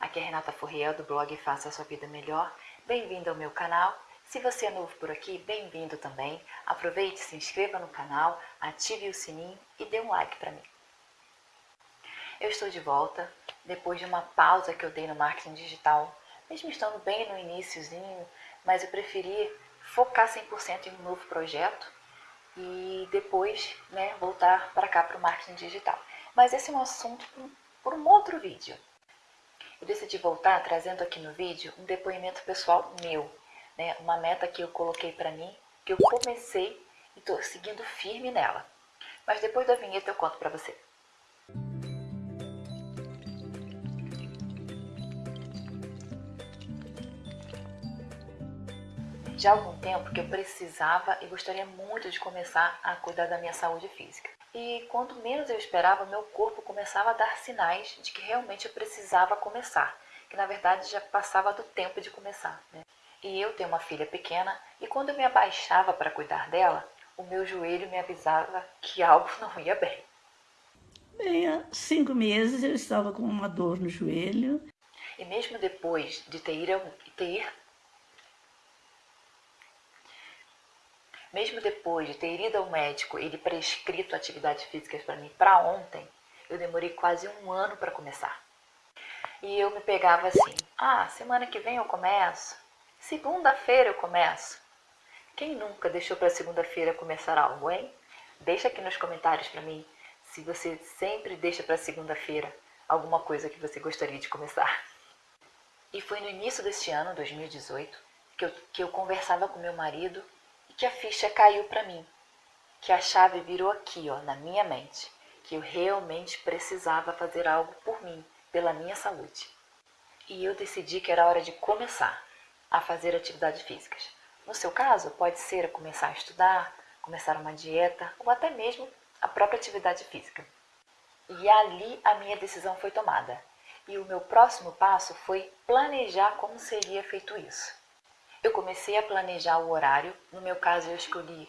Aqui é Renata Furriel do blog Faça a Sua Vida Melhor. Bem-vindo ao meu canal. Se você é novo por aqui, bem-vindo também. Aproveite, se inscreva no canal, ative o sininho e dê um like para mim. Eu estou de volta depois de uma pausa que eu dei no marketing digital, mesmo estando bem no iníciozinho, mas eu preferi focar 100% em um novo projeto e depois né, voltar para cá para o marketing digital. Mas esse é um assunto por um outro vídeo. Eu decidi voltar trazendo aqui no vídeo um depoimento pessoal meu, né, uma meta que eu coloquei para mim, que eu comecei e estou seguindo firme nela. Mas depois da vinheta eu conto para você. já há algum tempo que eu precisava e gostaria muito de começar a cuidar da minha saúde física. E quanto menos eu esperava, meu corpo começava a dar sinais de que realmente eu precisava começar, que na verdade já passava do tempo de começar. Né? E eu tenho uma filha pequena e quando eu me abaixava para cuidar dela, o meu joelho me avisava que algo não ia bem. Bem, há cinco meses eu estava com uma dor no joelho. E mesmo depois de ter, ter Mesmo depois de ter ido ao médico ele prescrito atividades físicas para mim para ontem, eu demorei quase um ano para começar. E eu me pegava assim, ah, semana que vem eu começo, segunda-feira eu começo. Quem nunca deixou para segunda-feira começar algo, hein? Deixa aqui nos comentários para mim se você sempre deixa para segunda-feira alguma coisa que você gostaria de começar. E foi no início deste ano, 2018, que eu, que eu conversava com meu marido que a ficha caiu para mim, que a chave virou aqui, ó, na minha mente, que eu realmente precisava fazer algo por mim, pela minha saúde. E eu decidi que era hora de começar a fazer atividades físicas. No seu caso, pode ser começar a estudar, começar uma dieta ou até mesmo a própria atividade física. E ali a minha decisão foi tomada. E o meu próximo passo foi planejar como seria feito isso. Eu comecei a planejar o horário. No meu caso, eu escolhi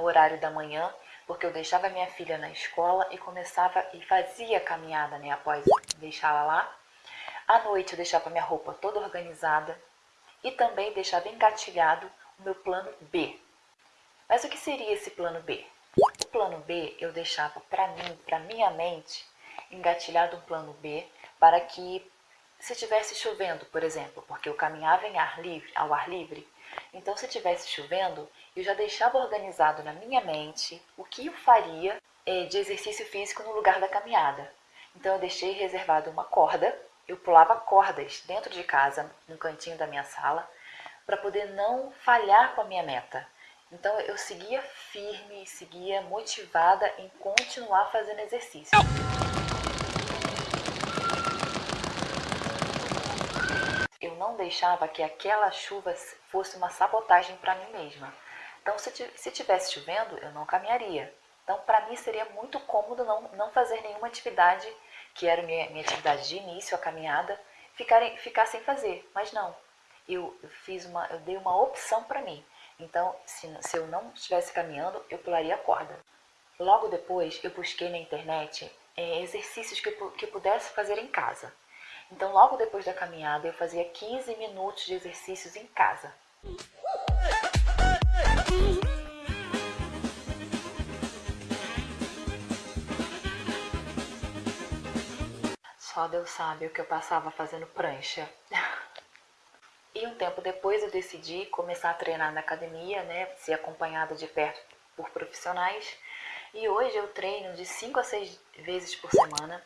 o horário da manhã, porque eu deixava minha filha na escola e começava e fazia caminhada, né, após deixá-la lá. À noite eu deixava minha roupa toda organizada e também deixava engatilhado o meu plano B. Mas o que seria esse plano B? O plano B eu deixava para mim, para minha mente, engatilhado um plano B para que se tivesse chovendo, por exemplo, porque eu caminhava em ar livre, ao ar livre, então se tivesse chovendo, eu já deixava organizado na minha mente o que eu faria é, de exercício físico no lugar da caminhada. Então eu deixei reservado uma corda, eu pulava cordas dentro de casa, no cantinho da minha sala, para poder não falhar com a minha meta. Então eu seguia firme, seguia motivada em continuar fazendo exercício. Não deixava que aquela chuva fosse uma sabotagem para mim mesma. Então, se, se tivesse chovendo, eu não caminharia. Então, para mim seria muito cômodo não, não fazer nenhuma atividade, que era minha, minha atividade de início, a caminhada, ficar, ficar sem fazer. Mas não, eu, eu fiz uma, eu dei uma opção para mim. Então, se, se eu não estivesse caminhando, eu pularia a corda. Logo depois, eu busquei na internet é, exercícios que eu, que eu pudesse fazer em casa. Então, logo depois da caminhada, eu fazia 15 minutos de exercícios em casa. Só Deus sabe o que eu passava fazendo prancha. E um tempo depois eu decidi começar a treinar na academia, né, ser acompanhada de perto por profissionais. E hoje eu treino de 5 a 6 vezes por semana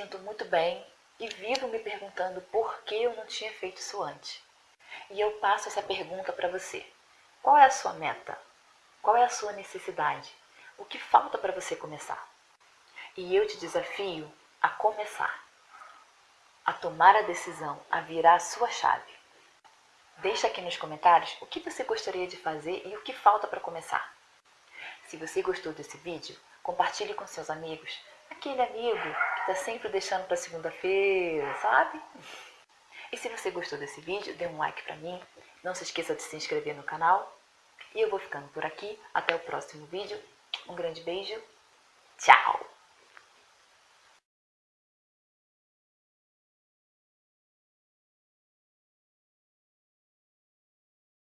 sinto muito bem e vivo me perguntando por que eu não tinha feito isso antes. E eu passo essa pergunta para você. Qual é a sua meta? Qual é a sua necessidade? O que falta para você começar? E eu te desafio a começar, a tomar a decisão, a virar a sua chave. Deixa aqui nos comentários o que você gostaria de fazer e o que falta para começar. Se você gostou desse vídeo, compartilhe com seus amigos, aquele amigo está sempre deixando para segunda-feira, sabe? E se você gostou desse vídeo, dê um like para mim, Não se esqueça de se inscrever no canal. E eu vou ficando por aqui. Até o próximo vídeo. Um grande beijo. Tchau!